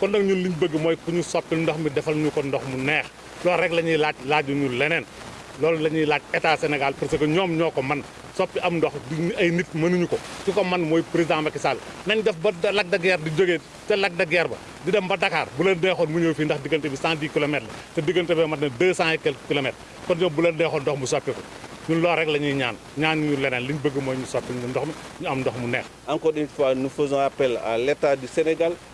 kon nag ñun li ñu bëgg ku ñu soppil ndox mi ñu ko ndox mu neex. la état de de Guiers ba. di dem ba Dakar. bu leen neexoon mu ñëw fii ndax diggante bi 110 kilomètres la. te diggante bi mat na 200 et quelques kilomètres. kon ñoom bu leen ndox mu soppi ko la encore une fois nous faisons appel à l'état du Sénégal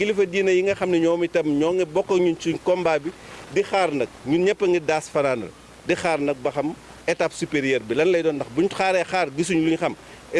kilifa diine yi nga xam ñoom itam ñoo bokk ñun suñ combat bi di xaar nag ñun ñëpp a ngi daas fanaanal di xaar nag ba xam étape supérieure bi lan lay doon ndax buñ xaaree xaar gisuñ lu xam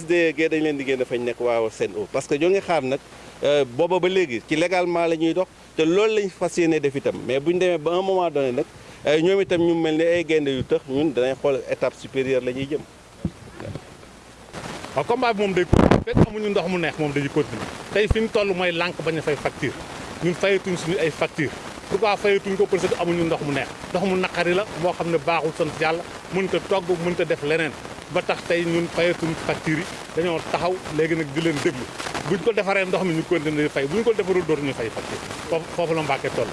SDE dañ leen di génne fañ nekk waaw Sen'Eau parce que ñoo ngi xaar nag booba ba léegi ci légalement la ñuy dox te loolu lañ fas def itam mais buñ demee ba un moment donné nag ñoom itam ñu mel ni ay gaynde yu tax ñun danañ xool étape supérieure la ñuy jëm waaw combat bi moom day continuer. Fekk amuñu ndox mu neex moom dañuy continuer. Tey fi ñu toll mooy lànk bañ a fay facture. Ñun fayatuñ suñu ay facture. Pourquoi fayatuñ ko parce que amuñu ndox mu neex? Ndox mu naqari la moo xam ne baaxul sant yàlla mënta togg mënta def leneen. Ba tax tey ñun fayatuñ facture yi. Taxaw léegi nag di leen déglu. Buñ ko defaree ndox mi ñu continuer fay. Buñ ko defarul dootuñu fay facture. Foofu la Mbacké toll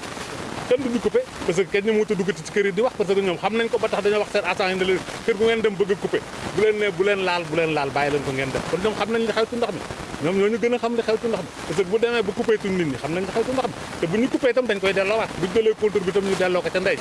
kenn du ñu coupé parce que kenn ñu mënut a dugg ci kër yi di wax parce que ñoom xam nañ ko ba tax dañoo wax seen agent yi leen gu ngeen dem bëgg coupé bu leen ne bu leen laal bu leen laal bàyyi leen ko ngeen def. Kon ñoom xam nañ li xew ci ndox mi ñoom ñoo ñu gën a xam li xew ci ndox mi parce que bu demee ba coupé tuñ nit ñi xam nañ li xew ndox mi te bu ñu coupé itam dañ koy delloowaat bu ñu contour bi itam ñu delloo ko ca ndey